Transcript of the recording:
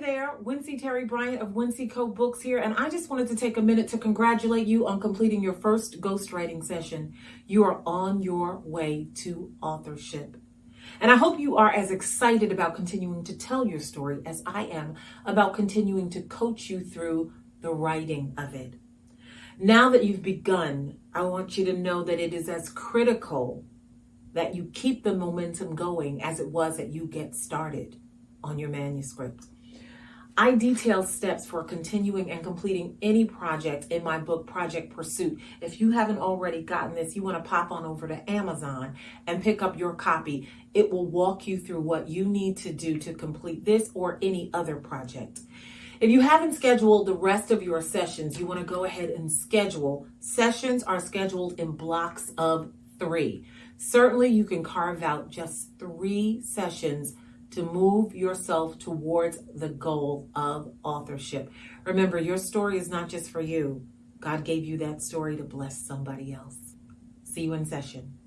Wincy Terry Bryant of Wincy Co Books here, and I just wanted to take a minute to congratulate you on completing your first ghostwriting session. You are on your way to authorship. And I hope you are as excited about continuing to tell your story as I am about continuing to coach you through the writing of it. Now that you've begun, I want you to know that it is as critical that you keep the momentum going as it was that you get started on your manuscript. I detail steps for continuing and completing any project in my book, Project Pursuit. If you haven't already gotten this, you want to pop on over to Amazon and pick up your copy. It will walk you through what you need to do to complete this or any other project. If you haven't scheduled the rest of your sessions, you want to go ahead and schedule. Sessions are scheduled in blocks of three. Certainly, you can carve out just three sessions to move yourself towards the goal of authorship. Remember, your story is not just for you. God gave you that story to bless somebody else. See you in session.